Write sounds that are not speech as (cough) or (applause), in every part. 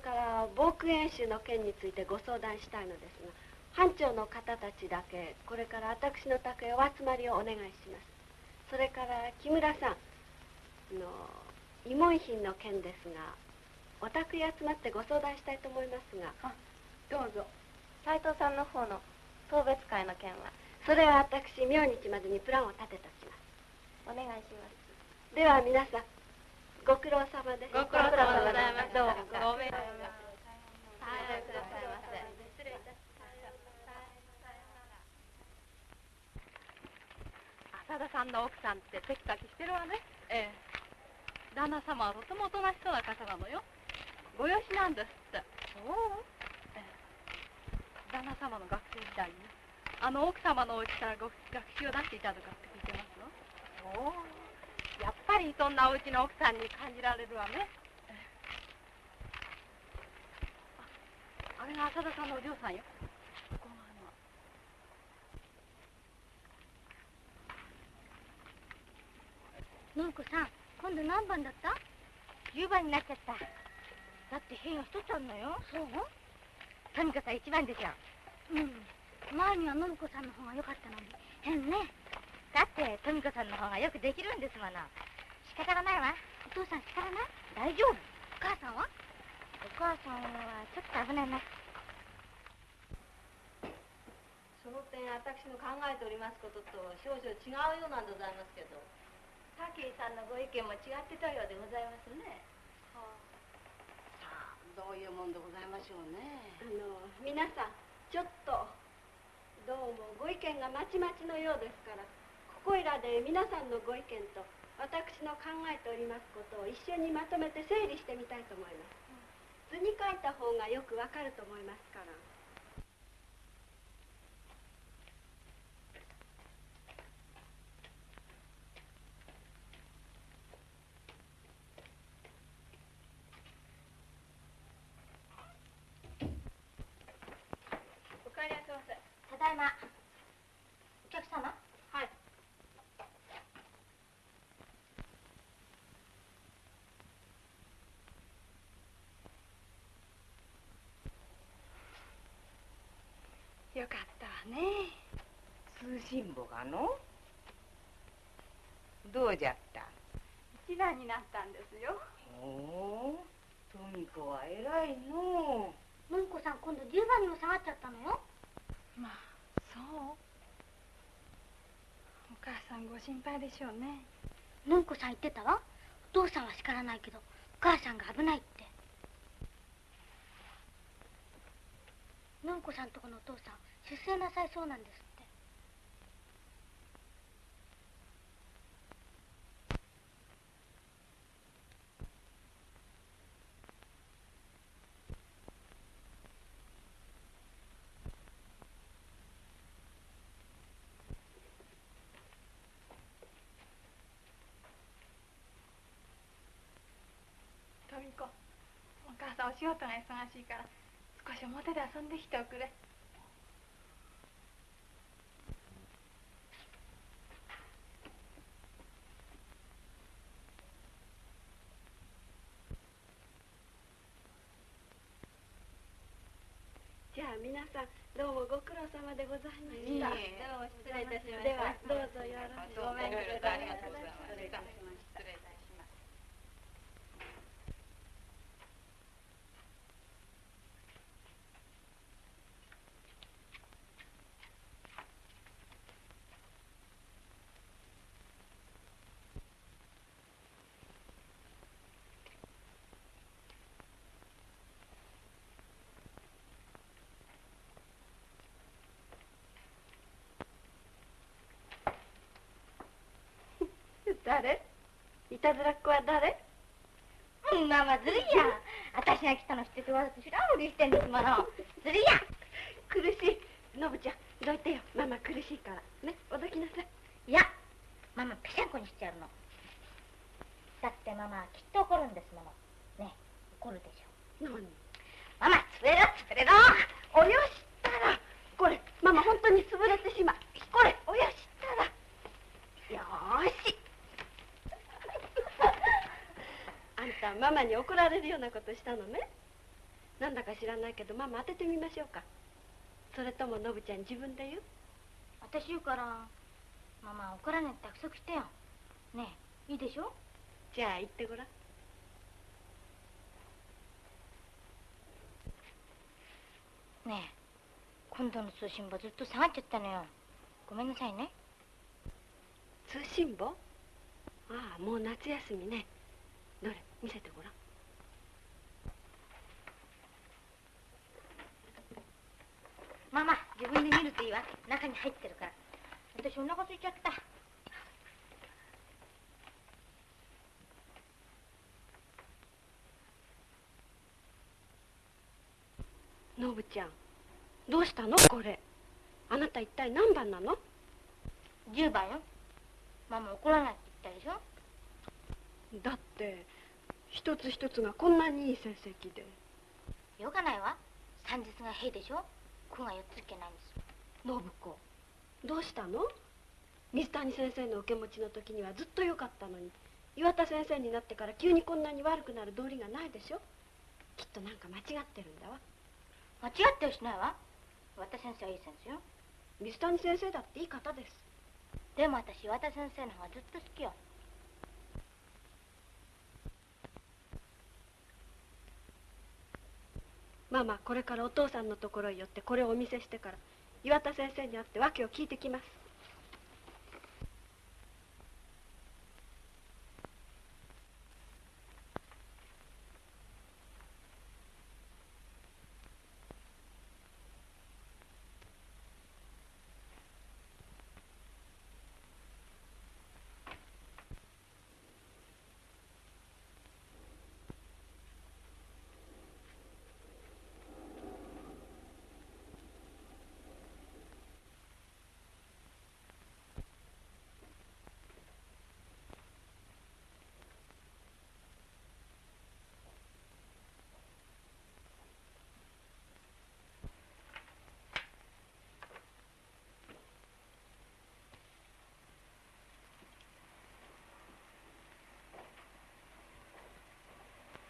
から防空演習の件についてご相談したいのですが班長の方たちだけこれから私の宅へお集まりをお願いします。それから木村さんの慰問品の件ですがお宅へ集まってご相談したいと思いますが。どうぞ。斎藤さんの方の。送別会の件はそれは私明日までにプランを立てておきます。お願いします。では皆さんご苦労様です。ご苦労様でございます。どうごめんなさい。はいください。ませ失礼いたし浅田さんの奥さんってテキパキしてるわね。ええ。旦那様はとてもおとなしそうな方なのよ。ご養子なんですって。そう、ええ、旦那様の学生時代にあの奥様のお家からご学習を出していたとかって聞いてますわおおやっぱりそんなお家の奥さんに感じられるわね、ええ、ああれが浅田さんのお嬢さんよ。このあののんこさん今度何番だった？10番になっちゃった。だって変が一つあるのよ。そう？とにかく一番でしょ。うん。前には信子さんの方が良かったのに。変ねだってとみ子さんの方がよくできるんですもの。仕方がないわ。お父さん力ない？大丈夫。お母さんは？お母さんはちょっと危ないな。その点私の考えておりますことと少々違うようなんでございますけど武井さんのご意見も違ってたようでございますね。さあどういうもんでございましょうね。あの皆さんちょっとどうもご意見がまちまちのようですからここいらで皆さんのご意見と私の考えておりますことを一緒にまとめて整理してみたいと思います。図に書いた方がよくわかると思いますからお帰りなさいませただいまお客様はいよかったわね通信簿がの？どうじゃった？一番になったんですよ。おおトミコは偉いの。のんこさん今度10番にも下がっちゃったのよ。まあそう。お母さんご心配でしょうね。のんこさん言ってた？わお父さんは叱らないけどお母さんが危ないって。のんこさんとこのお父さん出世なさいそうなんですってトミコお母さんお仕事が忙しいから少し表で遊んできておくれじゃあ皆さんどうもご苦労様でございましたいいえどうも失礼いたしましたではどうぞよろしくごめんくださいありがとうございます失礼いたしました失礼いたします誰？いたずらっ子は誰？うんまあまあずるいや私が来たの知っててわざと知らんふりしてんですもの。ずるいや苦しい。のぶちゃんどいてよ？ママ苦しいから。ねおどきなさい。いやママぺしゃんこにしちゃうの。だってママはきっと怒るんですもの。ね怒るでしょ。何？ママ潰れろ潰れろ。およしたらこれママ本当に潰れてしまうこれおよしたらよーしあんたママに怒られるようなことしたのね。なんだか知らないけどママ当ててみましょうか。それともノブちゃん自分で言う？私言うからママ怒らないって約束してよ。ねえいいでしょ？じゃあ言ってごらん。ねえ今度の通信簿ずっと下がっちゃったのよ。ごめんなさいね。通信簿？ああもう夏休みねどれ見せてごらんママ自分で見るといいわ中に入ってるから。私お腹空いちゃった。ノブちゃんどうしたの？これ。あなた一体何番なの？10番よ。ママ怒らないって言ったでしょ？だって一つ一つがこんなにいい成績で。よかないわ。三日が平でしょ。子が4ついけないんです信子どうしたの？水谷先生の受け持ちの時にはずっと良かったのに岩田先生になってから急にこんなに悪くなる道理がないでしょ？きっとなんか間違ってるんだわ。間違ってはしないわ。岩田先生はいい先生よ。水谷先生だっていい方です。でも私岩田先生の方がずっと好きよママこれからお父さんのところへ寄ってこれをお見せしてから岩田先生に会って訳を聞いてきます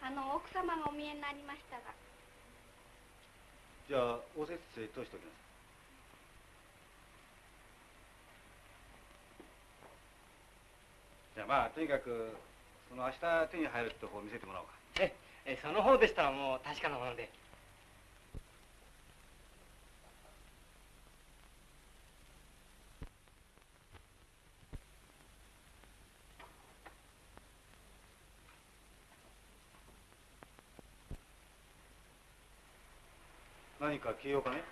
あの奥様がお見えになりましたが。じゃあおせっせとしておきます。じゃあまあとにかくその明日手に入るって方を見せてもらおうか。ええその方でしたらもう確かなもので何か消えようかね？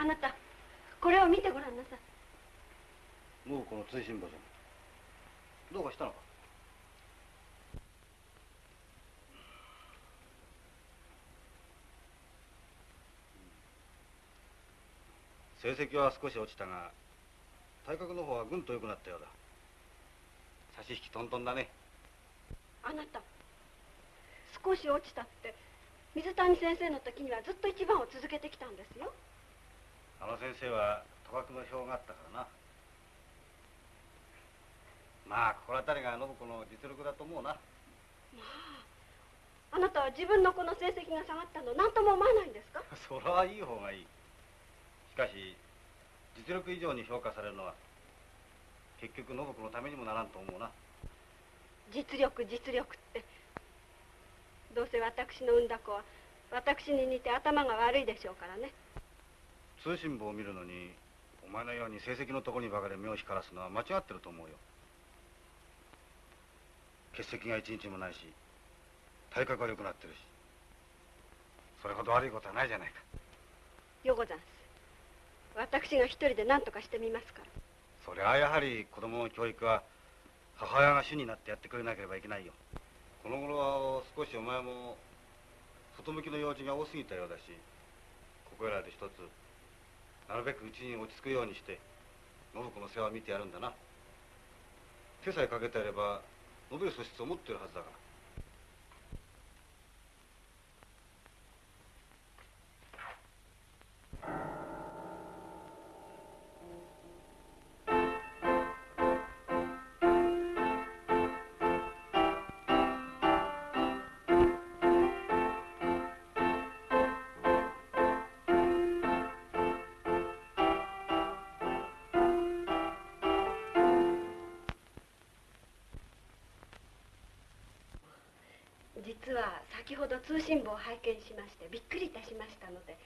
あなたこれを見てごらんなさい。もうこの通信簿じゃんどうかしたのか？成績は少し落ちたが体格の方はぐんと良くなったようだ。差し引きトントンだね。あなた少し落ちたって水谷先生の時にはずっと一番を続けてきたんですよ。あの先生は賭博の票があったからな。まあ心当たりが信子の実力だと思うな。あなたは自分の子の成績が下がったの何とも思わないんですか？(laughs) それはいい方がいい。しかし実力以上に評価されるのは結局信子のためにもならんと思うな。実力実力ってどうせ私の産んだ子は私に似て頭が悪いでしょうからね。通信簿を見るのにお前のように成績のところにばかり目を光らすのは間違ってると思うよ。欠席が一日もないし体格は良くなってるし。それほど悪いことはないじゃないか。よござんす。私が一人で何とかしてみますから。それはやはり子供の教育は母親が主になってやってくれなければいけないよこの頃は少しお前も外向きの用事が多すぎたようだしここらで一つなるべくうちに落ち着くようにして信子の世話を見てやるんだな。手さえかけてやれば伸びる素質を持ってるはずだから。先ほど通信簿を拝見しましてびっくりいたしましたので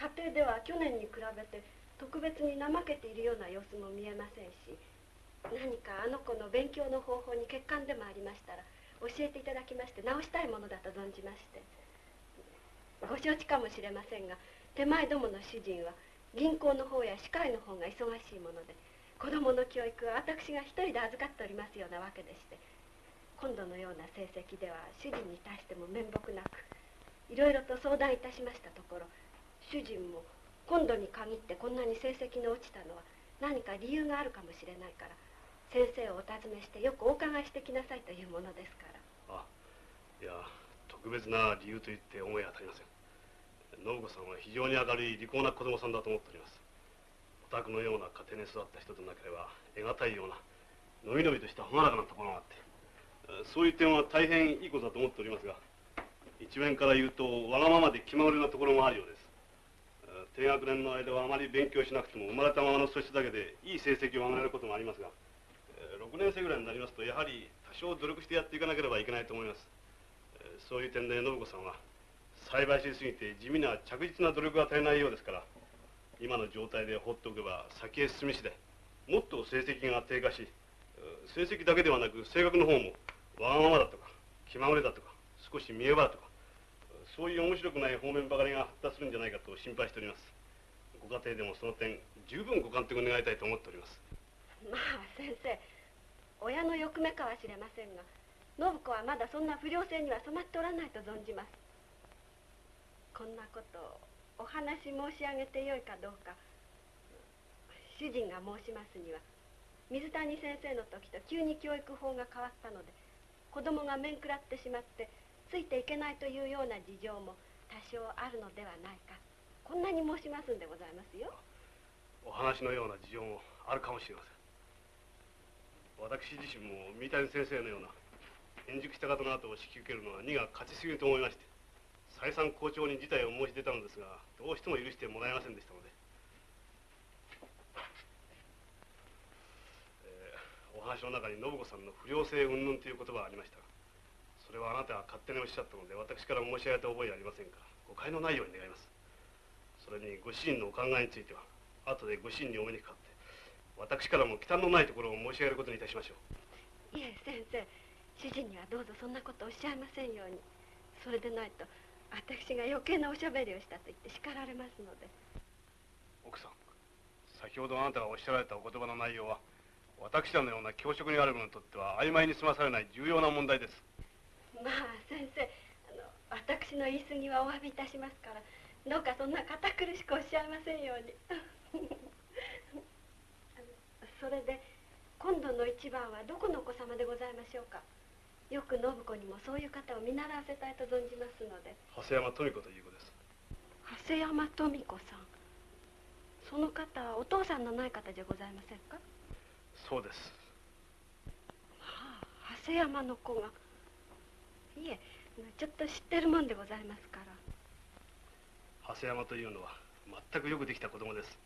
家庭では去年に比べて特別に怠けているような様子も見えませんし何かあの子の勉強の方法に欠陥でもありましたら教えていただきまして直したいものだと存じましてご承知かもしれませんが手前どもの主人は銀行の方や歯科医の方が忙しいもので子供の教育は私が一人で預かっておりますようなわけでして今度のような成績では主人に対しても面目なくいろいろと相談いたしましたところ主人も今度に限ってこんなに成績の落ちたのは何か理由があるかもしれないから先生をお尋ねしてよくお伺いしてきなさいというものですから。あいや特別な理由と言って思い当たりません。信子さんは非常に明るい利口な子供さんだと思っております。お宅のような家庭に育った人となければ得難いようなのびのびとした朗らかなところがあってそういう点は大変いいことだと思っておりますが一面から言うとわがままで気まぐれなところもあるようです。低学年の間はあまり勉強しなくても生まれたままの素質だけでいい成績を上げられることもありますが6年生ぐらいになりますとやはり多少努力してやっていかなければいけないと思います。そういう点で信子さんは栽培しすぎて地味な着実な努力が足りないようですから今の状態で放っておけば先へ進み次第もっと成績が低下し成績だけではなく性格の方もわがままだとか気まぐれだとか少し見え場だとかそういう面白くない方面ばかりが発達するんじゃないかと心配しております。ご家庭でもその点十分ご監督願いたいと思っております。まあ先生親の欲目かはしれませんが信子はまだそんな不良性には染まっておらないと存じます。こんなことお話申し上げてよいかどうか。主人が申しますには水谷先生の時と急に教育法が変わったので子供が面食らってしまってついていけないというような事情も多少あるのではないか。こんなに申しますんでございますよ。お話のような事情もあるかもしれません。私自身も三谷先生のような円熟した方の後を引き受けるのは荷が勝ちすぎると思いまして再三校長に事態を申し出たのですがどうしても許してもらえませんでしたので、えー、お話の中に信子さんの不良性云々という言葉がありました。それはあなたが勝手におっしゃったので私から申し上げた覚えはありませんか。ら誤解のないように願います。それにご主人のお考えについては後でご主人にお目にかかって私からも忌憚のないところを申し上げることにいたしましょう。いえ先生。主人にはどうぞそんなことおっしゃいませんように。それでないと私が余計なおしゃべりをしたと言って叱られますので。奥さん先ほどあなたがおっしゃられたお言葉の内容は私らのような教職にある者にとっては曖昧に済まされない重要な問題です。まあ先生あの私の言い過ぎはお詫びいたしますから。どうかそんな堅苦しくおっしゃいませんように。(laughs) それで今度の一番はどこのお子様でございましょうか？よく信子にもそういう方を見習わせたいと存じますので。長谷山富子という子です。長谷山富子さん。その方はお父さんのない方じゃございませんか？そうです。はあ長谷山の子が。いえちょっと知ってるもんでございますから。長谷山というのは全くよくできた子供です。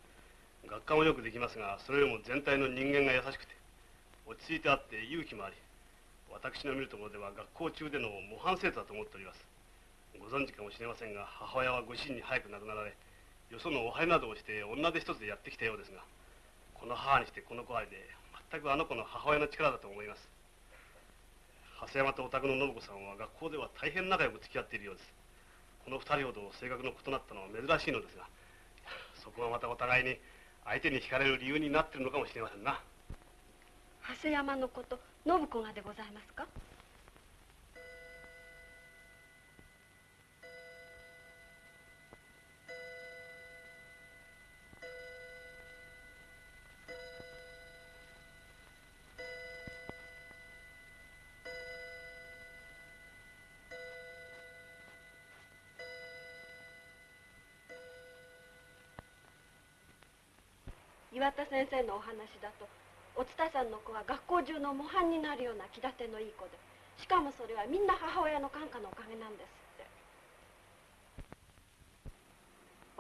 学科もよくできますがそれよりも全体の人間が優しくて落ち着いてあって勇気もあり私の見るところでは学校中での模範生徒だと思っております。ご存知かもしれませんが母親はご主人に早く亡くなられよそのお拝などをして女手一つでやってきたようですがこの母にしてこの子愛で全くあの子の母親の力だと思います。長谷山とお宅の信子さんは学校では大変仲良く付き合っているようです。この二人ほど性格の異なったのは珍しいのですがそこがまたお互いに相手に惹かれる理由になっているのかもしれませんな。長谷山のこと信子がでございますか？岩田先生のお話だとおつたさんの子は学校中の模範になるような気立てのいい子でしかもそれはみんな母親の感化のおかげなんですって。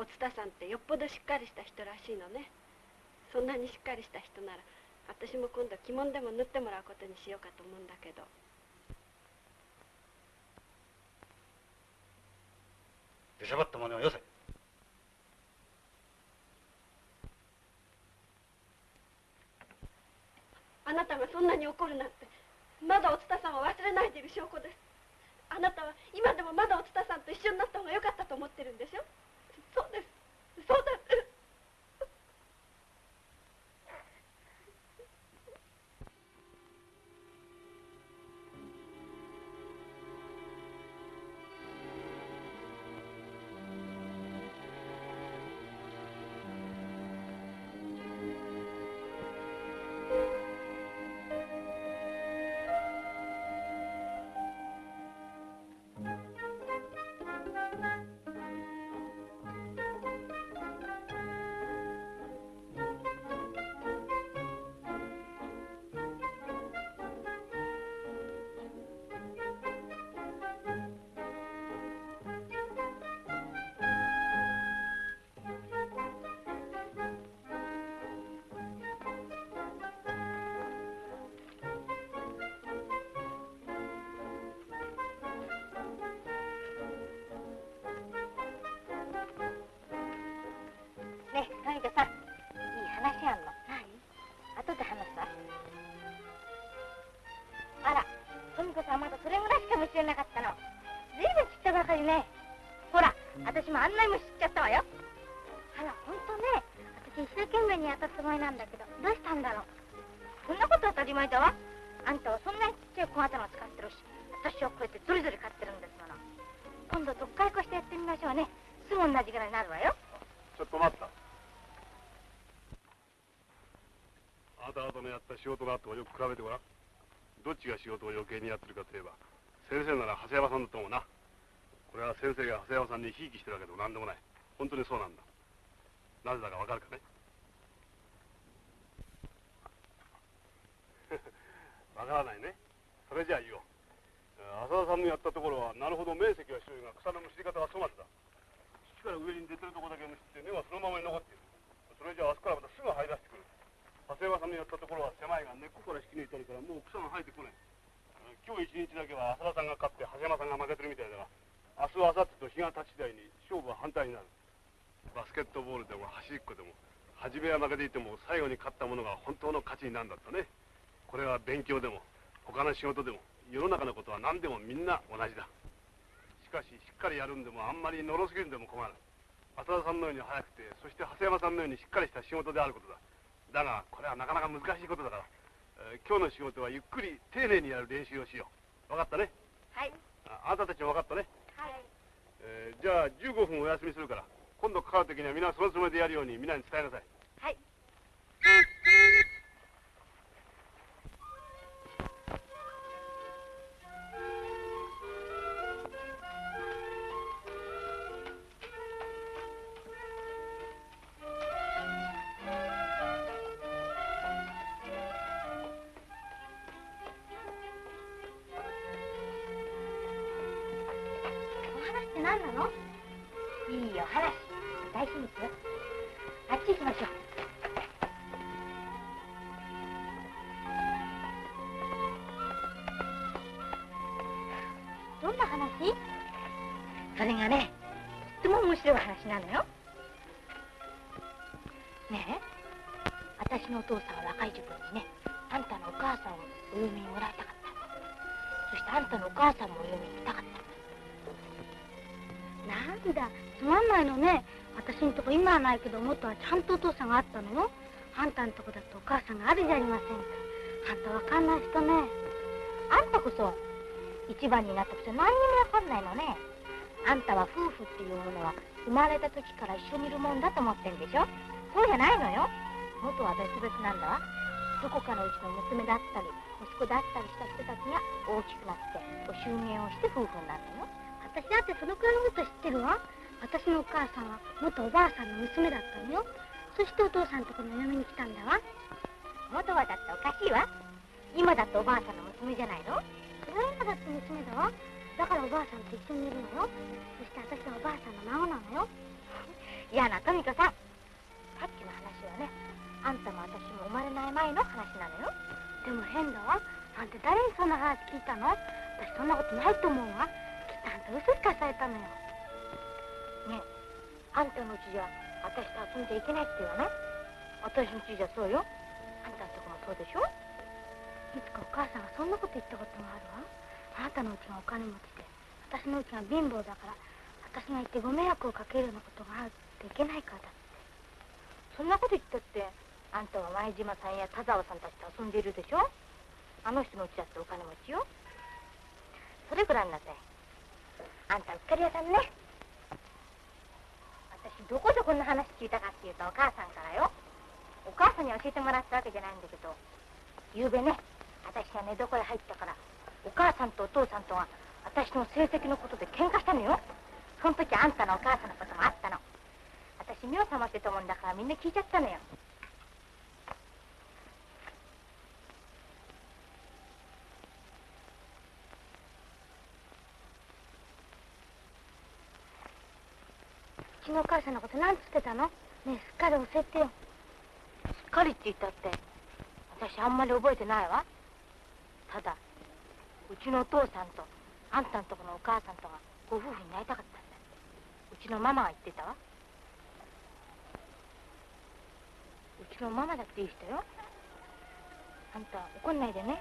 おつたさんってよっぽどしっかりした人らしいのね。そんなにしっかりした人なら私も今度着物でも縫ってもらうことにしようかと思うんだけど。出しゃばった真似はよせ。あなたがそんなに怒るなんてまだおつたさんを忘れないでいる証拠です。あなたは今でもまだおつたさんと一緒になった方が良かったと思ってるんでしょ？そうです。そうだ。度どっかいこしてやってみましょうね。すぐ同じぐらいになるわよ。ちょっと待った。あなた方のやった仕事の後をよく比べてごらん。どっちが仕事を余計にやってるかといえば先生なら長谷山さんだと思うな。これは先生が長谷山さんにひいきしてるわけでも何でもない。本当にそうなんだ。なぜだかわかるかね？(laughs) わからないね。それじゃあ言おう。浅田さんのやったところはなるほど面積は広いが草のむしり方は粗末だ。土から上に出てるとこだけむしって根はそのままに残っている。それじゃああそこからまたすぐ生え出してくる長谷川さんのやったところは狭いが根っこから引き抜いてあるからもう草が生えてこない。今日一日だけは浅田さんが勝って長谷山さんが負けてるみたいだが明日明後日と日が経ち次第に勝負は反対になる。バスケットボールでも走りっこでも初めは負けていても最後に勝った者が本当の勝ちになるんだったね。これは勉強でも他の仕事でも。世の中のことは何でもみんな同じだ。しかししっかりやるんでもあんまりのろすぎるんでも困る。浅田さんのように早くてそして長谷山さんのようにしっかりした仕事であることだ。だがこれはなかなか難しいことだから、えー今日の仕事はゆっくり丁寧にやる練習をしよう。分かったね？はい。ああなたたちも分かったね、はい。えーじゃあ15分お休みするから今度かかる時には皆そのつもりでやるように皆に伝えなさい。はい。お私のお父さんは若い時分にねあんたのお母さんをお嫁にもらいたかった。そしてあんたのお母さんもお嫁に行きたかった。なんだつまんないのね私んとこ今はないけど元はちゃんとお父さんがあったのよ。あんたんとこだとお母さんがあるじゃありませんか。あんたわかんない人ね。あんたこそ一番になったくせ何にもわかんないのね。あんたは夫婦っていうものは生まれた時から一緒にいるもんだと思ってんでしょ。そうじゃないのよ。元は別々なんだわ。どこかのうちの娘だったり息子だったりした人たちが大きくなってご祝言をして夫婦になるの。よ私だってそのくらいのこと知ってるわ。私のお母さんは元おばあさんの娘だったのよ。そしてお父さんとこの嫁に来たんだわ。元はだっておかしいわ。今だっておばあさんの娘じゃないの。それは今だって娘だわ。だからおばあさんと一緒にいるのよ。そして私はおばあさんの孫なのよ。嫌な富子さんさっきの話はねあんたも私も生まれない前の話なのよ。でも変だわ。あんた誰にそんな話聞いたの？私そんなことないと思うわ。きっとあんた嘘つかされたのよ。ねえあんたのうちじゃ私と遊んじゃいけないって言わない私のうちじゃそうよ。あんたのとこもそうでしょ？いつかお母さんがそんなこと言ったことがあるわ。あなたのうちがお金持ちで私のうちが貧乏だから私が行ってご迷惑をかけるようなことがあるっていけないからだそんなこと言ったってあんたは前島さんや田沢さんたちと遊んでいるでしょ？あの人のうちだってお金持ちよ。それぐらいになさい。あんたうっかり屋さんね。私どこでこんな話聞いたかっていうとお母さんからよ。お母さんに教えてもらったわけじゃないんだけど。ゆうべね私が寝床へ入ったからお母さんとお父さんとは私の成績のことで喧嘩したのよ。その時あんたのお母さんのこともあったの。私目を覚ましてたもんだからみんな聞いちゃったのよ。うちのお母さんのこと何つってたの？ねえすっかり教えてよ。すっかりって言ったって私あんまり覚えてないわ。ただうちのお父さんとあんたんとこのお母さんとがご夫婦になりたかったんだって。うちのママが言ってたわ。うちのママだっていい人よ。あんた怒んないでね。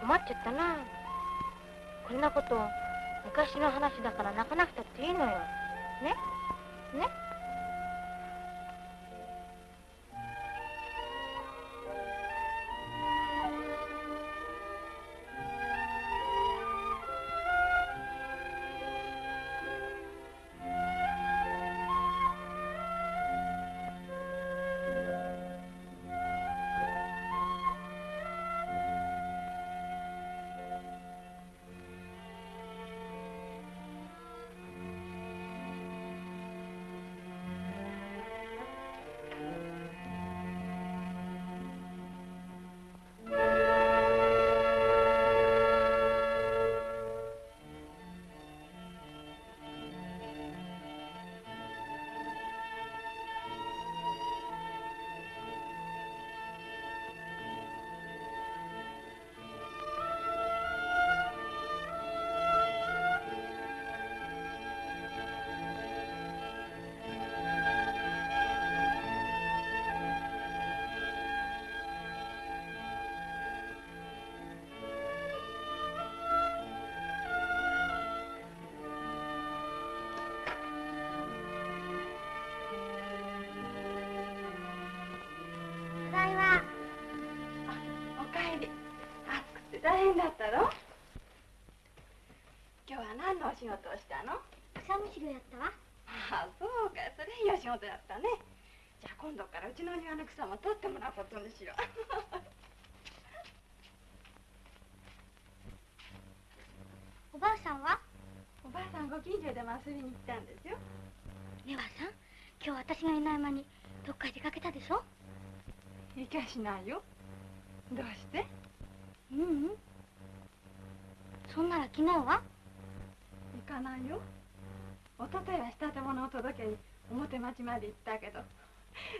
困っちゃったな。こんなこと昔の話だから泣かなくたっていいのよ。ね？ね？暑くて大変だったろ今日は何のお仕事をしたの？草むしりをやったわ。ああそうか。それいいお仕事やったね。じゃあ今度からうちの庭の草も取ってもらうことにしよう。(laughs) おばあさんは？おばあさんご近所でも遊びに来たんですよ。ねばあさん今日私がいない間にどっかへ出かけたでしょ？行きゃしないよ。どうして？ううん。そんなら昨日は？行かないよ。おとといは仕立て物を届けに表町まで行ったけど。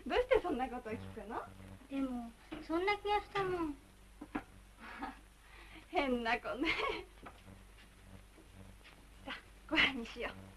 どうしてそんなことを聞くの？でもそんな気がしたもん。(laughs) 変な子ね。(laughs) さあご飯にしよう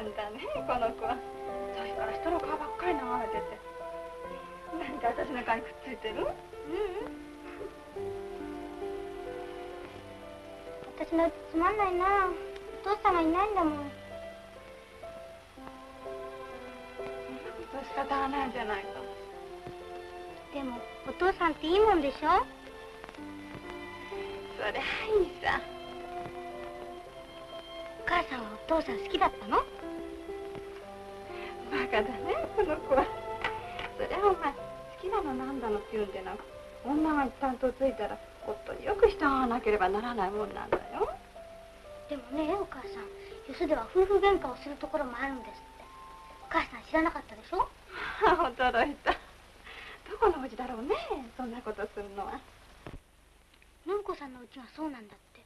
なんだねこの子は。さっきから人の顔ばっかり眺めてて。何か私の顔にくっついてる？ううん。私のうちつまんないな。お父さんがいないんだもん。仕方がないじゃないか。でもお父さんっていいもんでしょ？そりゃいいさ。お母さんはお父さん好きだったの？この子は。そりゃお前好きだのなんだのって言うんでなく女が一旦とついたら夫によく従わなければならないもんなんだよ。でもねお母さんよそでは夫婦喧嘩をするところもあるんですって。お母さん知らなかったでしょ？(laughs) 驚いた。どこのうちだろうねそんなことするのは。信子さんのうちがそうなんだって。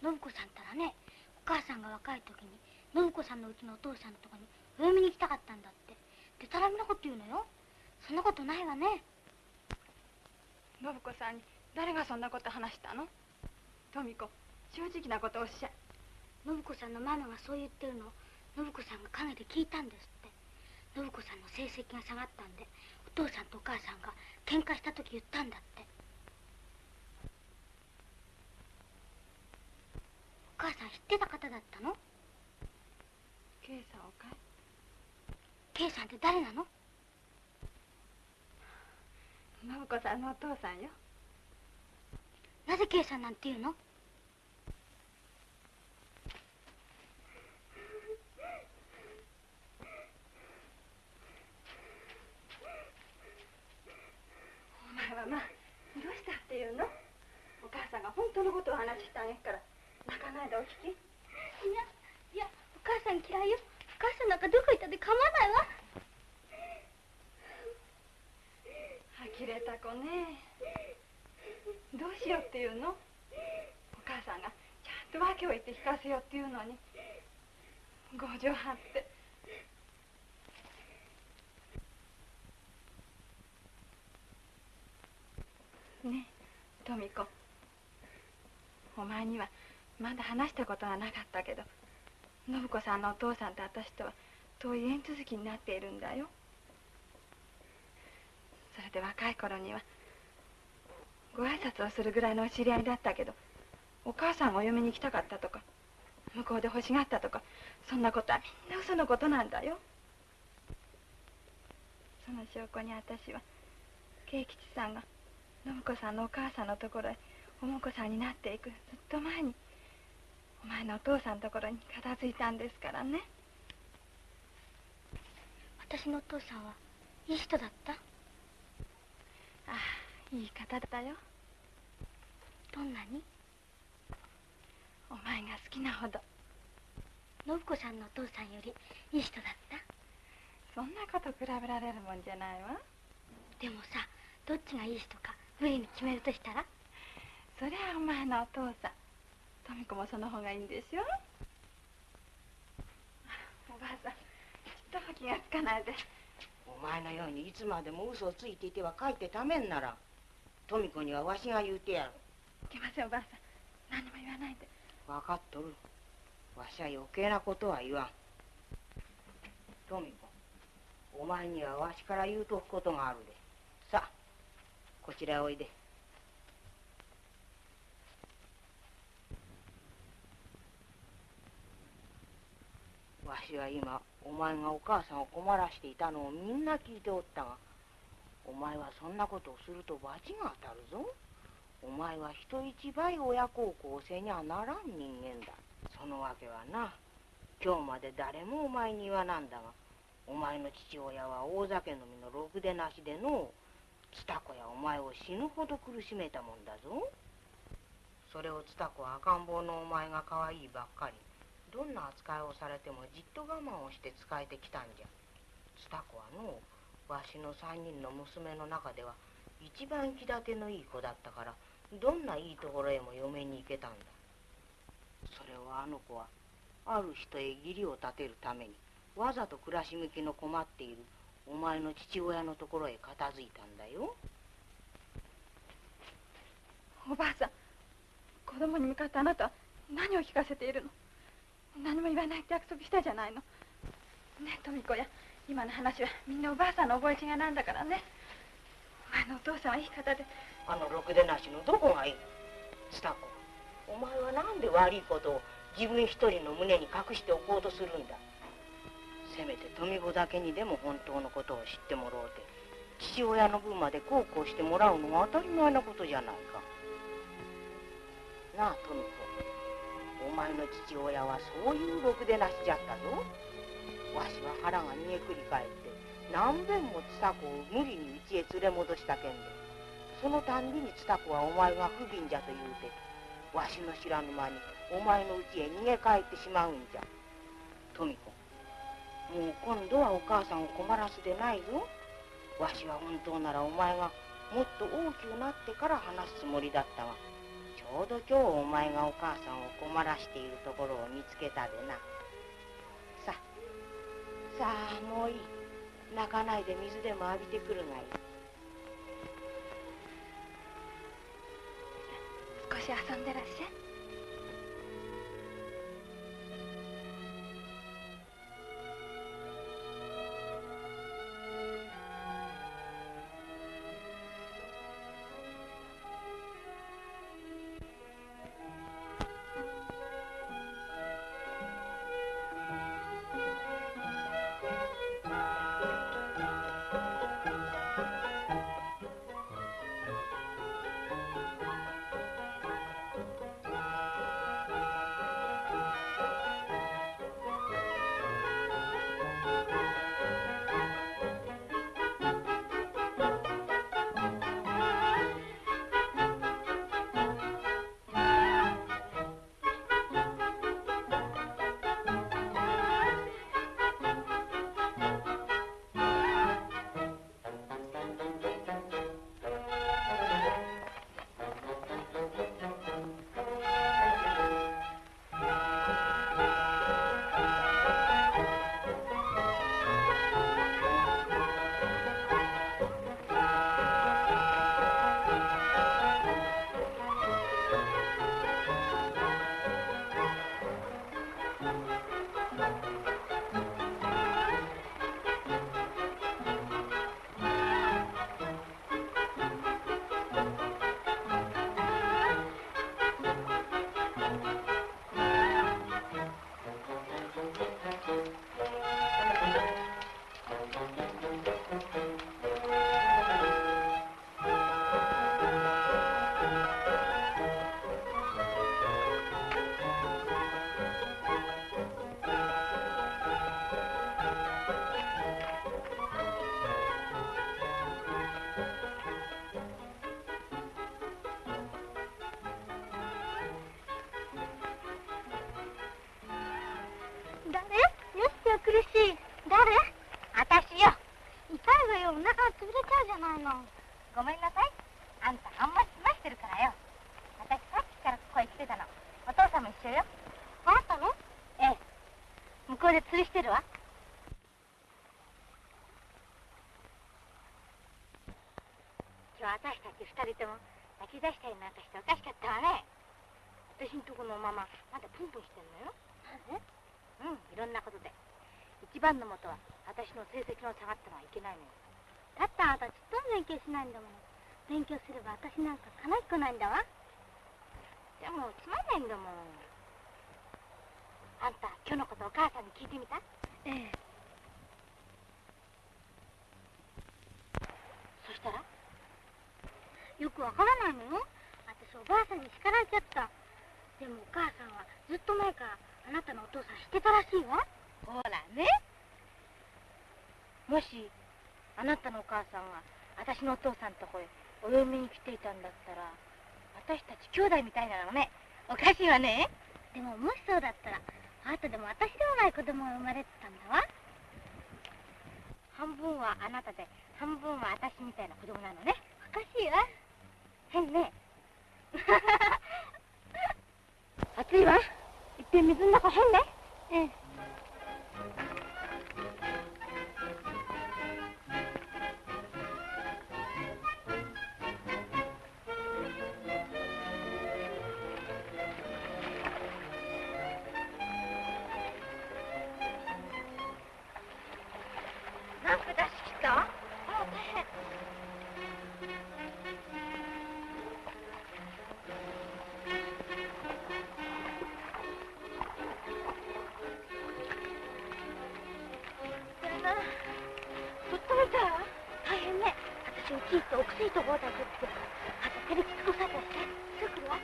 信子さんったらねお母さんが若い時に信子さんのうちのお父さんのとこにお嫁に行きたかったんだって。でたらめなこと言うのよ。そんなことないわね。信子さんに誰がそんなこと話したの？富子正直なことをおっしゃい。信子さんのママがそう言ってるのを信子さんが陰で聞いたんですって。信子さんの成績が下がったんでお父さんとお母さんが喧嘩した時言ったんだって母さん知ってた方だったの？圭さんをかい圭さんって誰なの？信子さんのお父さんよ。なぜ圭さんなんて言うの？お前はまあどうしたっていうの？お母さんが本当のことを話してあげるから。泣かないでお聞き？いやいやお母さん嫌いよ。お母さんなんかどこ行ったって構わないわ。呆れた子ね。どうしようっていうの？お母さんがちゃんと訳を言って聞かせようっていうのに。強情張って。ねえ富子お前にはまだ話したことはなかったけど信子さんのお父さんと私とは遠い縁続きになっているんだよ。それで若い頃にはご挨拶をするぐらいのお知り合いだったけどお母さんがお嫁に行きたかったとか向こうで欲しがったとかそんなことはみんな嘘のことなんだよ。その証拠に私は慶吉さんが信子さんのお母さんのところへお婿さんになっていくずっと前にお前のお父さんのところに片付いたんですからね。私のお父さんはいい人だった？ああいい方だよ。どんなに？お前が好きなほど。信子さんのお父さんよりいい人だった？そんなこと比べられるもんじゃないわ。でもさどっちがいい人か無理に決めるとしたら？そりゃお前のお父さん富子もその方がいいんでしょ (laughs) おばあさんちょっとも気がつかないで。お前のようにいつまでも嘘をついていてはかえってためんなら富子にはわしが言うてやる。いけませんおばあさん。何も言わないで。分かっとる。わしは余計なことは言わん。富子お前にはわしから言うとくことがあるで。さあこちらへおいでしは今お前がお母さんを困らしていたのをみんな聞いておったがお前はそんなことをすると罰が当たるぞ。お前は人一倍親孝行をせにゃならん人間だ。そのわけはな。今日まで誰もお前に言わなんだがお前の父親は大酒飲みのろくでなしでのツタコやお前を死ぬほど苦しめたもんだぞ。それをツタコは赤ん坊のお前が可愛いばっかり。どんな扱いをされてもじっと我慢をして仕えてきたんじゃ。ツタコはのわしの三人の娘の中では一番気立てのいい子だったからどんないいところへも嫁に行けたんだ。それをあの子はある人へ義理を立てるためにわざと暮らし向きの困っているお前の父親のところへ片付いたんだよ。おばあさん子供に向かってあなたは何を聞かせているの？何も言わないって約束したじゃないの。ねえ富子や今の話はみんなおばあさんの覚え違いなんだからね。お前のお父さんはいい方で。あのろくでなしのどこがいい？スタコお前はなんで悪いことを自分一人の胸に隠しておこうとするんだ？せめて富子だけにでも本当のことを知ってもらおうて父親の分まで孝行してもらうのが当たり前なことじゃないか。なあ富子。お前の父親はそういうろくでなしじゃったぞ。わしは腹が煮えくり返って何べんもつた子を無理に家へ連れ戻したけんで。そのたんびにつた子はお前が不憫じゃと言うてわしの知らぬ間にお前の家へ逃げ帰ってしまうんじゃ。富子もう今度はお母さんを困らすでないぞ。わしは本当ならお前がもっと大きくなってから話すつもりだったがょうど今日お前がお母さんを困らしているところを見つけたでな。ささあもういい。泣かないで水でも浴びてくるがいい。少し遊んでらっしゃい。のごめんなさい。あんたあんまり済ましてるからよ。私さっきからここへ来てたの。お父さんも一緒よ。あなたのええ。向こうで釣りしてるわ。今日私たち二人とも泣き出したりなんかしておかしかったわね。私んとこのママまだプンプンしてんのよ。うんいろんなことで。一番のもとは私の成績の下がったのはいけないのよ。だってあなた勉強しないんだもの勉強すれば私なんかかなっこないんだわ。でもつまんないんだもん。あんた今日のことお母さんに聞いてみた？ええ。そしたら？よくわからないのよ。私おばあさんに叱られちゃった。でもお母さんはずっと前からあなたのお父さん知ってたらしいわ。ほらね。もしあなたのお母さんが私のお父さんとこへお嫁に来ていたんだったら私たち兄弟みたいなのね。おかしいわね。でももしそうだったらあなたでも私でもない子供が生まれてたんだわ。半分はあなたで半分は私みたいな子供なのね。おかしいわ。変ね。(laughs) 暑いわ。いっぺん水の中変ね。ええきいとおくせいとこうだけってあとテレビつこされてすぐ来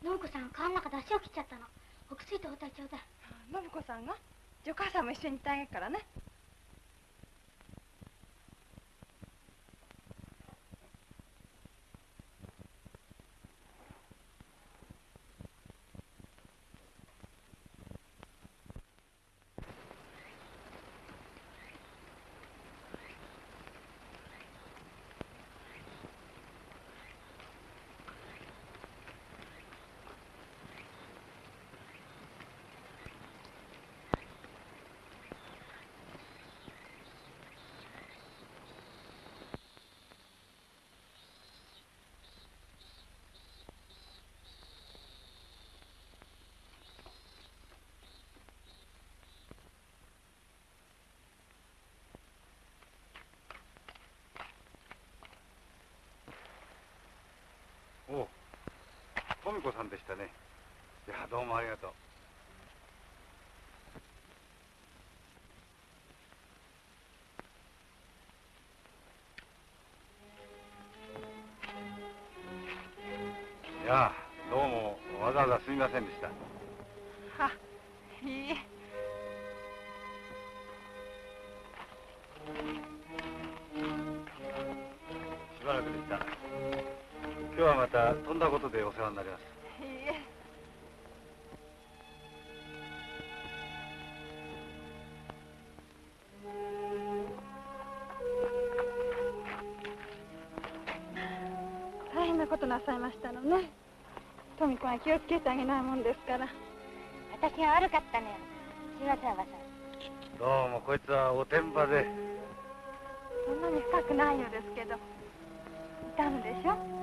信子さん川の中で足を切っちゃったのお薬と包帯ちょうだい信子さんが？じゃお母さんも一緒に行ってあげるからねおう富子さんでしたね。いやどうもありがとう。いやどうもわざわざすみませんでした。あいいえ。しばらくでした今日はまたとんだことでお世話になります。いいえ大変なことなさいましたのね。富子は気をつけてあげないもんですから。私が悪かったのよ。すいませんおばさん。どうもこいつはおてんばで。そんなに深くないようですけど。痛むでしょ？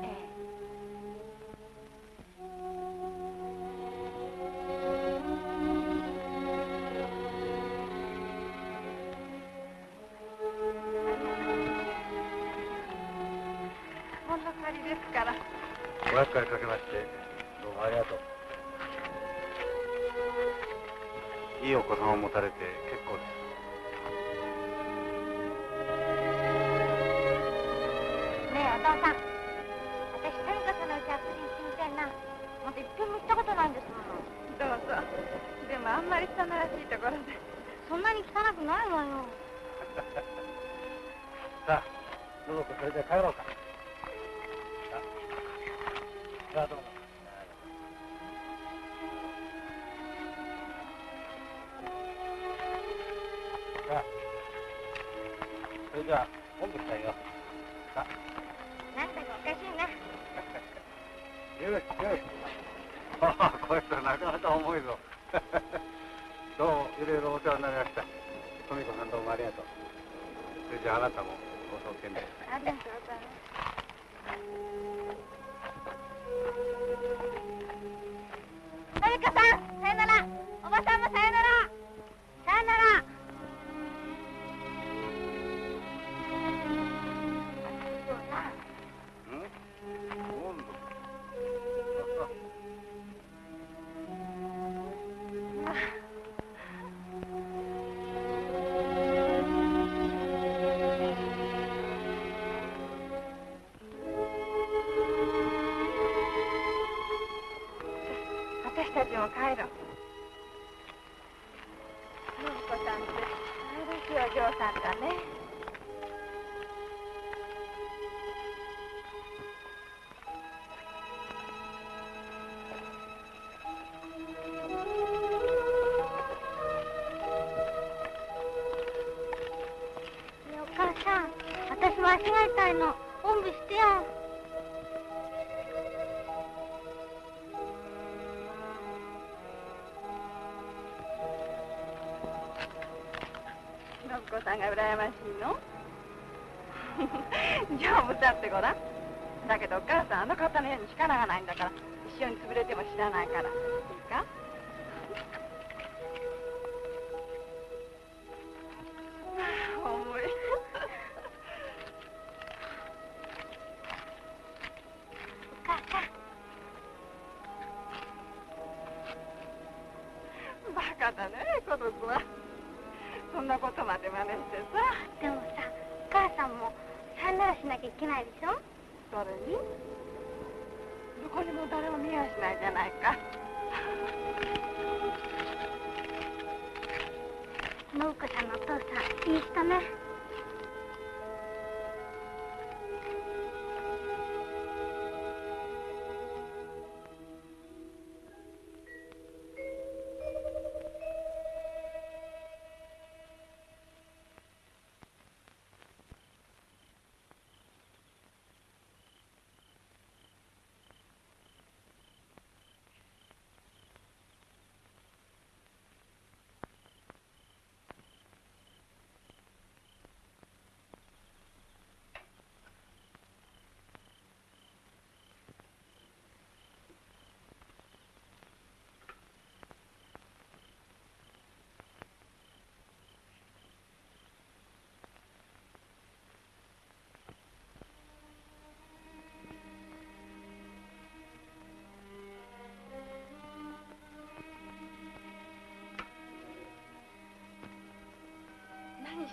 間違えたいのおんぶしてやん。信子さんが羨ましいの？(laughs) 丈夫だってごらん。だけどお母さんあの方のように力がないんだから。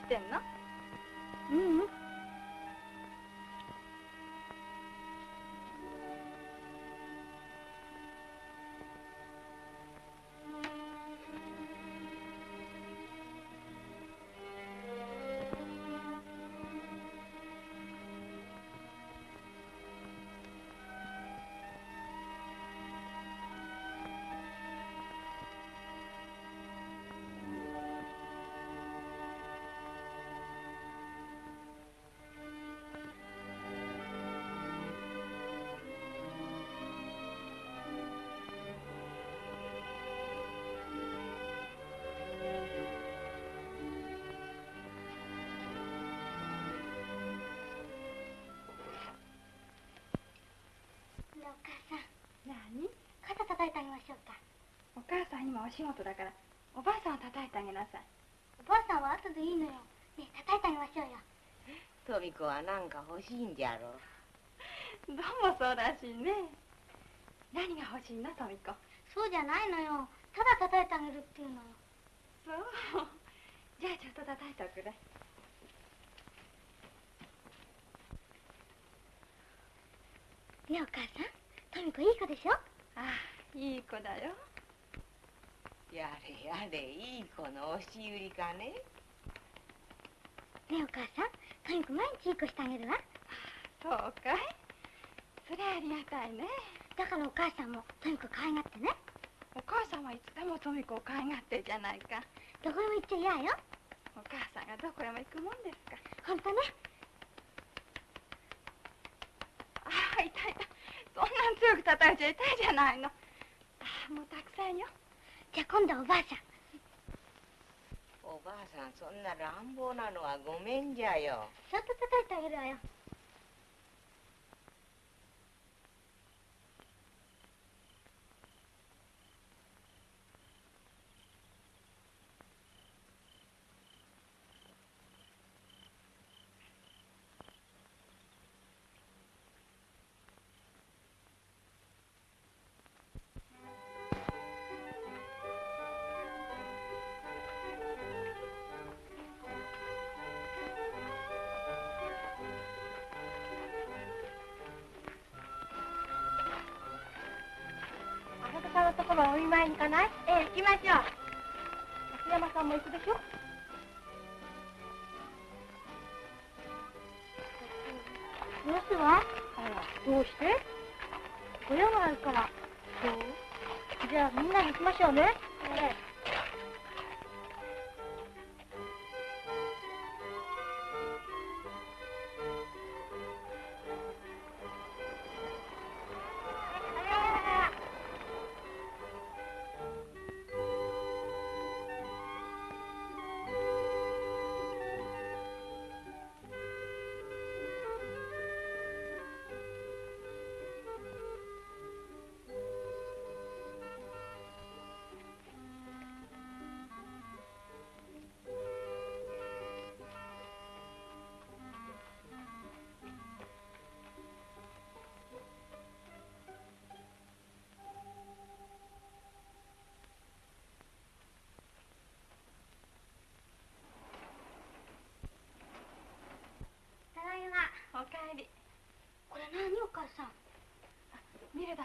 してんのううん。叩いてあげましょうか。お母さん今お仕事だからおばあさんを叩いてあげなさい。おばあさんは後でいいのよ。ねえ叩いてあげましょうよ。トミ子は何か欲しいんじゃろ。どうもそうらしいね。何が欲しいのトミコそうじゃないのよ。ただ叩いてあげるっていうのよ。そう。じゃあちょっと叩いておくれねえお母さんトミコいい子でしょああいい子だよやれやれいい子の押し売りかね？ねえお母さんトミコ毎日いい子してあげるわ。そうかい。それありがたいね。だからお母さんもトミコ可愛がってね。お母さんはいつでもトミコを可愛がってるじゃないか。どこにも行っちゃ嫌よ。お母さんがどこへも行くもんですか。本当ね。ああ痛い痛い。そんなん強く叩いちゃ痛いじゃないの。ああもうたくさんよ。じゃあ今度はおばあさんおばあさんそんな乱暴なのはごめんじゃよ。ちょっと叩いてあげるわよ。前に行かない？ええ行きましょう。松山さんも行くでしょ？どうすはあらどうして？親があるから。そう。じゃあみんなで行きましょうね。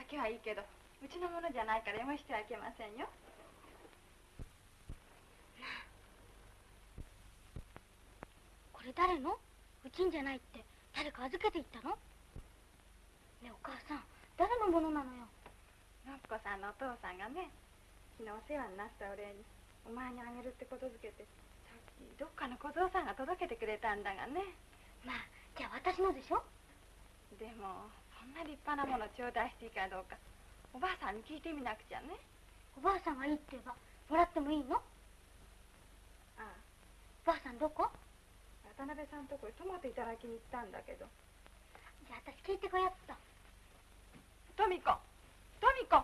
けはいいけどうちのものじゃないから読ましてはいけませんよ。これ誰の？うちんじゃないって。誰か預けていったの？ねえお母さん誰のものなのよ。のっこさんのお父さんがね昨日お世話になったお礼にお前にあげるってことづけてさっきどっかの小僧さんが届けてくれたんだがね。まあじゃあ私のでしょ？でもそんな立派なもの頂戴していいかどうかおばあさんに聞いてみなくちゃね。おばあさんがいいって言えばもらってもいいの？ああ。おばあさんどこ？渡辺さんとこへトマトいただきに行ったんだけど。じゃあ私聞いてこよっと。トミコトミコ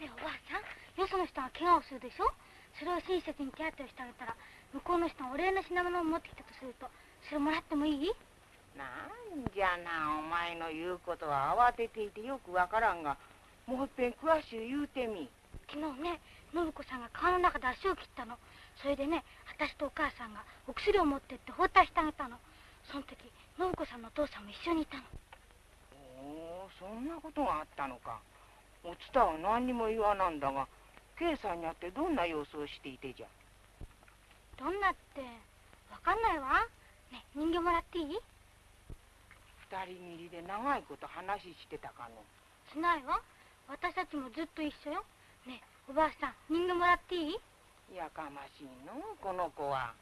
ねえおばあさんよその人が怪我をするでしょ？それを親切に手当てをしてあげたら向こうの人がお礼の品物を持ってきたとするとそれもらってもいい？なんじゃなお前の言うことは慌てていてよくわからんがもういっぺん詳しゅう言うてみ。昨日ね信子さんが川の中で足を切ったの。それでね私とお母さんがお薬を持ってって包帯してあげたの。その時信子さんのお父さんも一緒にいたの。おおそんなことがあったのか。おつたは何にも言わなんだが K さんに会ってどんな様子をしていてじゃ？どんなってわかんないわ。ね人形もらっていい？二人きりで長いこと話してたかの？しないわ。私たちもずっと一緒よ。ねおばあさん人形もらっていい？やかましいの？この子は。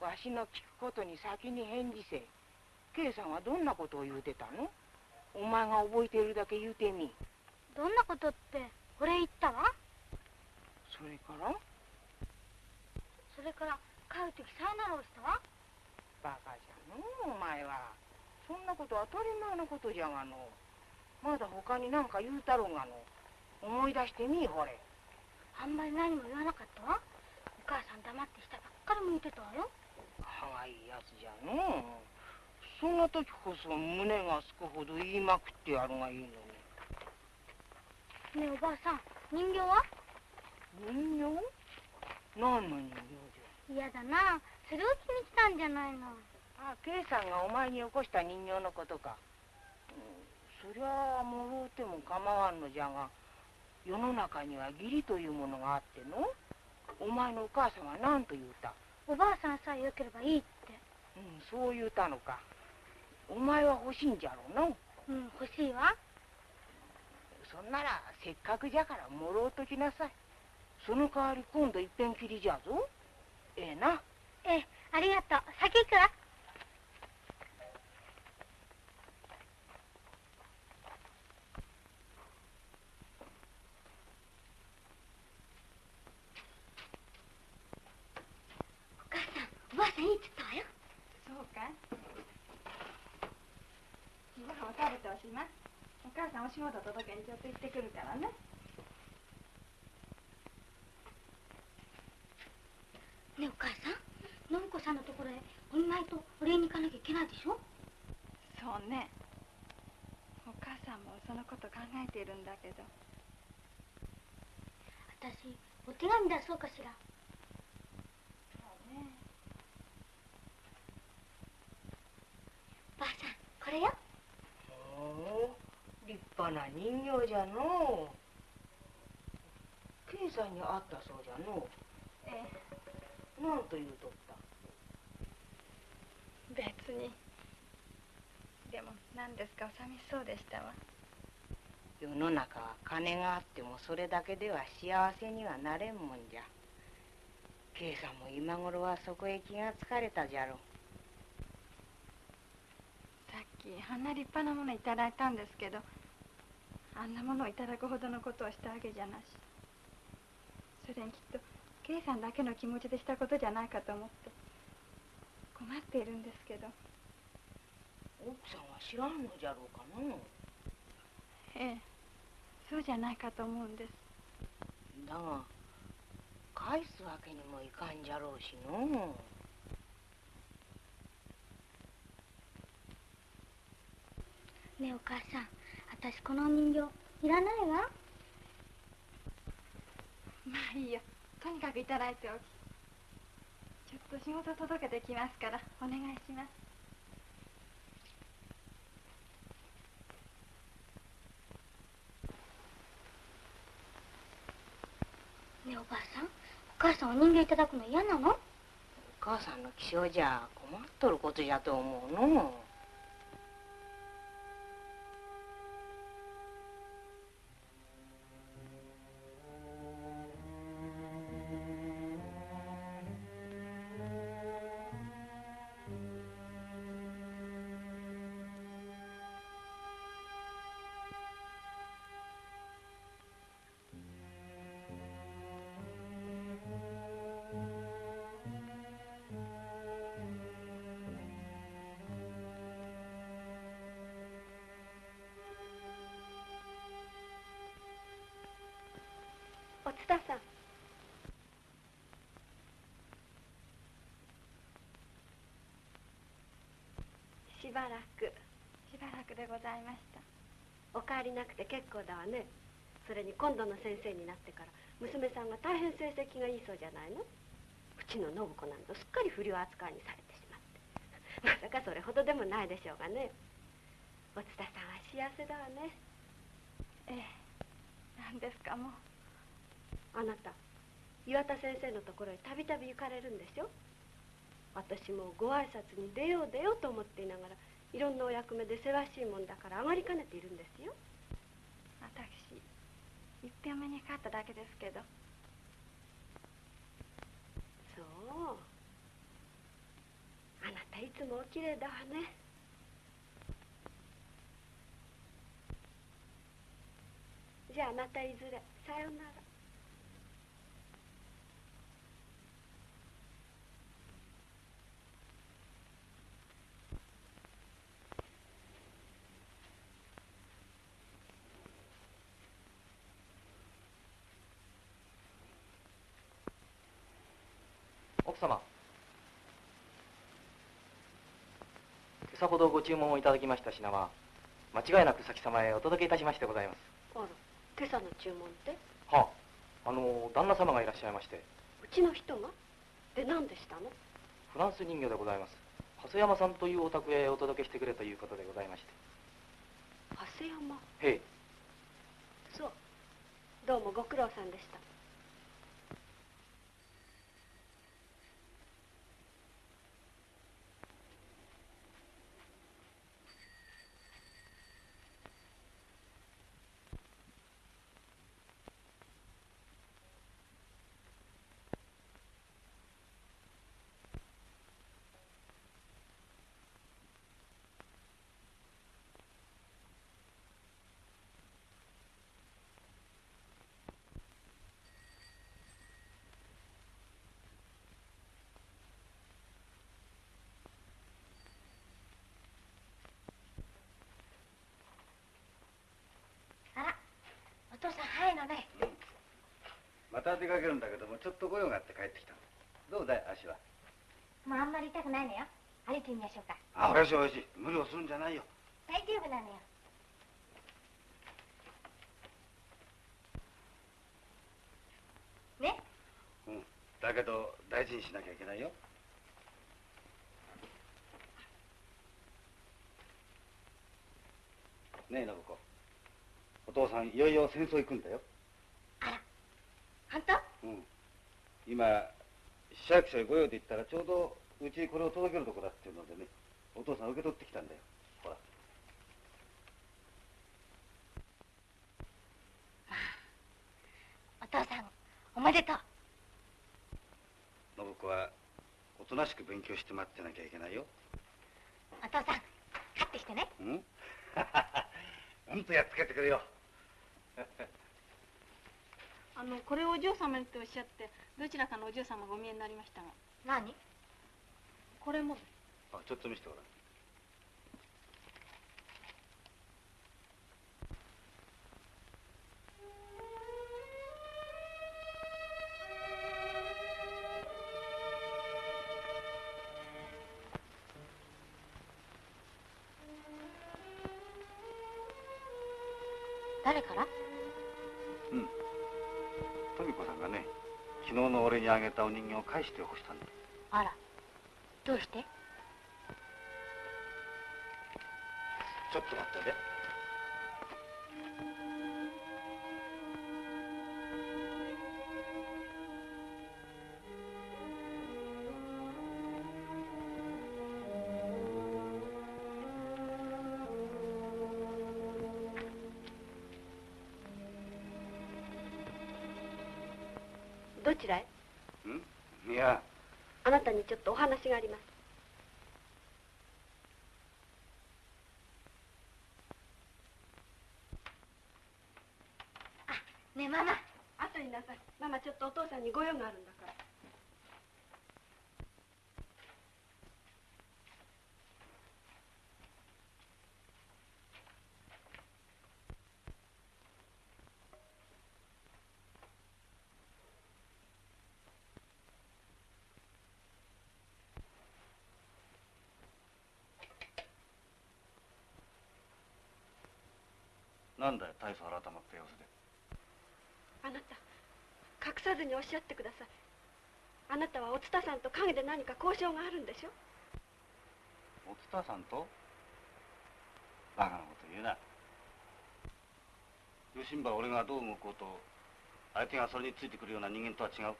わしの聞くことに先に返事せ。K さんはどんなことを言うてたの？お前が覚えているだけ言うてみ。どんなことって俺言ったわそれから？それから帰る時さよならをしたわ。バカじゃのお前は。そんなこと当たり前のことじゃがの。まだ他に何か言うたろうがの。思い出してみいほれ。あんまり何も言わなかったわ。お母さん黙って下ばっかり向いてたわよ。歯がいいやつじゃの。そんな時こそ胸がすくほど言いまくってやるがいいのに。ねえおばあさん人形は？人形？何の人形じ嫌だな。それを気に来たんじゃないの。ゃあ K さんがお前に起こした人形のことか、うん、そりゃあもろうても構わんのじゃが世の中には義理というものがあっての。お前のお母さんは何と言うた？おばあさんさえよければいいって。うんそう言うたのか。お前は欲しいんじゃろうの？うん欲しいわ。そんならせっかくじゃからもろうときなさいその代わり今度いっぺんきりじゃぞ。ええな。ええありがとう。先行くわ。お母さんおばあさんいいっつったわよ？そうか。いご飯を食べておしまいお母さんお仕事届けにちょっと行ってくるからねねえお母さん。信子さんのところへお見舞いとお礼に行かなきゃいけないでしょ？そうね。お母さんもそのこと考えているんだけど。私お手紙出そうかしら。そうね。ばあさんこれよ。おお立派な人形じゃのう。K さんに会ったそうじゃのう。えなんと言うとったえ別に。でも何ですか？お寂しそうでしたわ。世の中は金があってもそれだけでは幸せにはなれんもんじゃ。K さんも今頃はそこへ気がつかれたじゃろ。うさっきあんな立派なものいただいたんですけどあんなものをいただくほどのことをしたわけじゃなし。それにきっと圭さんだけの気持ちでしたことじゃないかと思って。困っているんですけど。奥さんは知らんのじゃろうかのええ。そうじゃないかと思うんです。だが返すわけにもいかんじゃろうしの。ねえお母さん。私この人形いらないわ。まあいいよ。とにかくいただいておきちょっと仕事届けてきますからお願いします。ねえおばあさんお母さんお人形いただくの嫌なの？お母さんの気性じゃ困っとることじゃと思うのばらく。しばらくでございました。お帰りなくて結構だわね。それに今度の先生になってから娘さんが大変成績がいいそうじゃないの？うちの信子なんぞすっかり不良扱いにされてしまって。(laughs) まさかそれほどでもないでしょうがね。お津田さんは幸せだわね。ええ。何ですかもう。あなた岩田先生のところへたびたび行かれるんでしょ？私もご挨拶に出よう出ようと思っていながらいろんなお役目でせわしいもんだから上がりかねているんですよ。私いっぺんお目にかかっただけですけど。そう。あなたいつもお綺麗だわね。じゃあまたいずれ。さようなら奥様。今朝ほどご注文をいただきました品は間違いなく先様へお届けいたしましてございます。あら今朝の注文って？はああの旦那様がいらっしゃいまして。うちの人が？で何でしたの？フランス人形でございます。長谷山さんというお宅へお届けしてくれということでございまして。長谷山へえ。そう。どうもご苦労さんでしたあらお父さん。早いのねまた出かけるんだけどもちょっと御用があって帰ってきた。どうだい足は？もうあんまり痛くないのよ。歩いてみましょうか。あおいしいおいしい。無理をするんじゃないよ。大丈夫なのよ。ね？うん。だけど大事にしなきゃいけないよ。ねえ信子。お父さんいよいよ戦争行くんだようん。今市役所へ御用で行ったらちょうどうちにこれを届けるとこだっていうのでねお父さん受け取ってきたんだよ。ほら。(sighs) お父さんおめでとう。信子はおとなしく勉強して待ってなきゃいけないよ。お父さん買ってきてね。うん？(laughs) うんとやっつけてくれよあのこれをお嬢様っておっしゃってどちらかのお嬢様がお見えになりましたが。何？これも。あちょっと見せてごらん返してほしたんだあら。どうして？ちょっと待ってね。どちらへ？いや。あなたにちょっとお話がありますねえママ後になさいママちょっとお父さんにご用があるんだからなんだよ大層改まった様子で。あなた隠さずにおっしゃってください。あなたはおつたさんと陰で何か交渉があるんでしょ？おつたさんと？バカなこと言うな。吉んば俺がどう動こうと相手がそれについてくるような人間とは違う。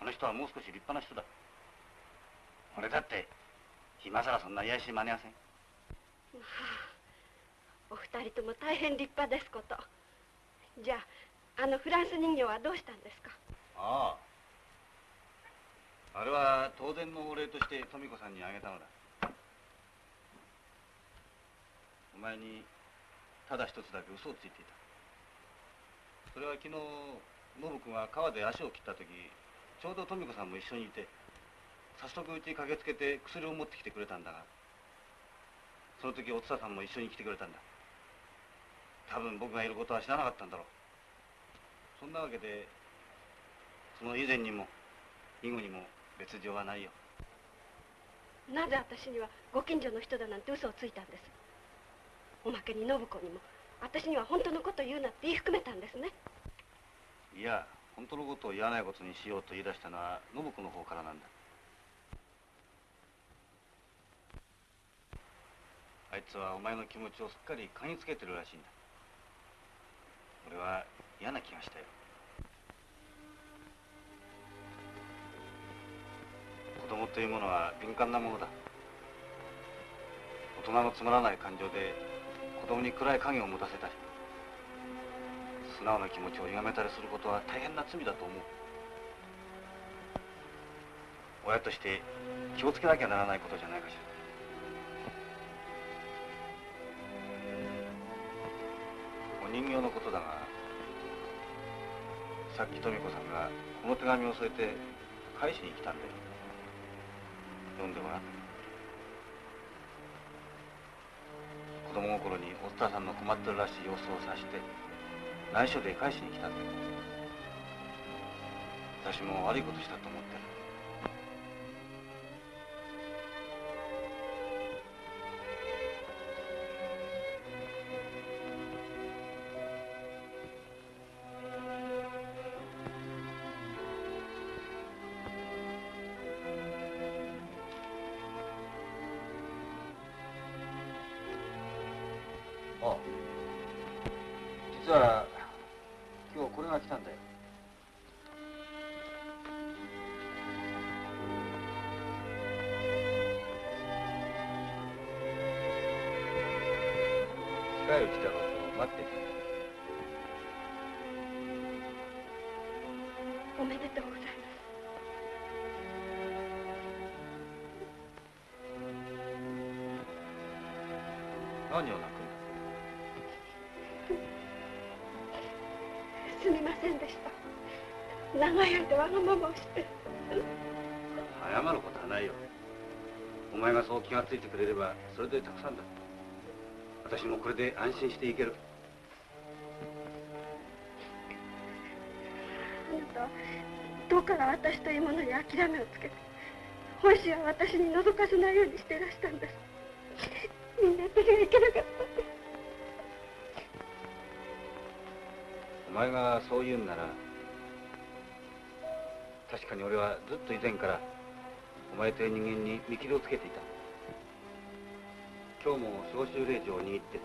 あの人はもう少し立派な人だ。俺だって今さらそんな癒やしい真似はせん。まあお二人とも大変立派ですこと。じゃああのフランス人形はどうしたんですか？ああ。あれは当然のお礼として富子さんにあげたのだ。お前にただ一つだけ嘘をついていた。それは昨日信子が川で足を切った時ちょうど富子さんも一緒にいて早速うちに駆けつけて薬を持ってきてくれたんだがその時おつささんも一緒に来てくれたんだ。多分僕がいることは知らなかったんだろう。そんなわけでその以前にも以後にも別状はないよ。なぜ私にはご近所の人だなんて嘘をついたんです？おまけに信子にも私には本当のことを言うなって言い含めたんですね。いや本当のことを言わないことにしようと言い出したのは信子の方からなんだ。あいつはお前の気持ちをすっかり嗅ぎつけてるらしいんだ俺は嫌な気がしたよ。子供というものは敏感なものだ。大人のつまらない感情で子供に暗い影を持たせたり素直な気持ちを歪めたりすることは大変な罪だと思う。親として気をつけなきゃならないことじゃないかしら。人形のことだがさっき富子さんがこの手紙を添えて返しに来たんだよ。読んでごらん。子供心におっさんの困ってるらしい様子を察して内緒で返しに来たんだよ。私も悪いことしたと思ってる。すみませんでした。長い間わがままをして。謝ることはないよ。お前がそう気がついてくれればそれでたくさんだ。私もこれで安心していける。あなたはどうから私というものに諦めをつけて。本心は私に覗かせないようにしていらしたんです。みんな私がいけなかった前がそう言うんなら確かに俺はずっと以前からお前という人間に見切りをつけていた。今日も召集令状を握って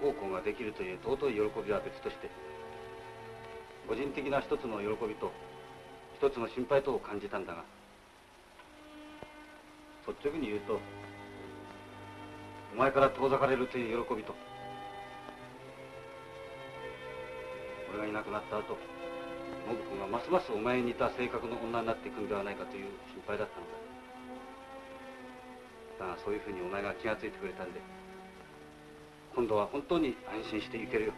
ご奉公ができるという尊い喜びは別として個人的な一つの喜びと一つの心配とを感じたんだが率直に言うとお前から遠ざかれるという喜びとがいなくなった後信君がますますお前に似た性格の女になっていくんではないかという心配だったのだ。だがそういうふうにお前が気がついてくれたんで今度は本当に安心して行けるよ。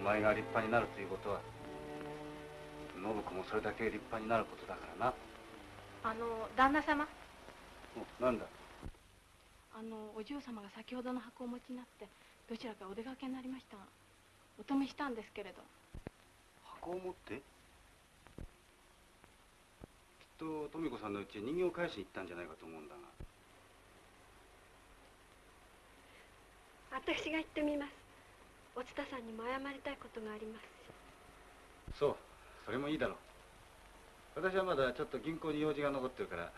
お前が立派になるということは信子もそれだけ立派になることだからな。あの旦那様。なんだ？あのお嬢様が先ほどの箱をお持ちになってどちらかお出かけになりましたお止めしたんですけれど。箱を持って？きっと富子さんのうちへ人形を返しに行ったんじゃないかと思うんだが。私が行ってみます。お蔦さんにも謝りたいことがあります。しそうそれもいいだろう。私はまだちょっと銀行に用事が残ってるから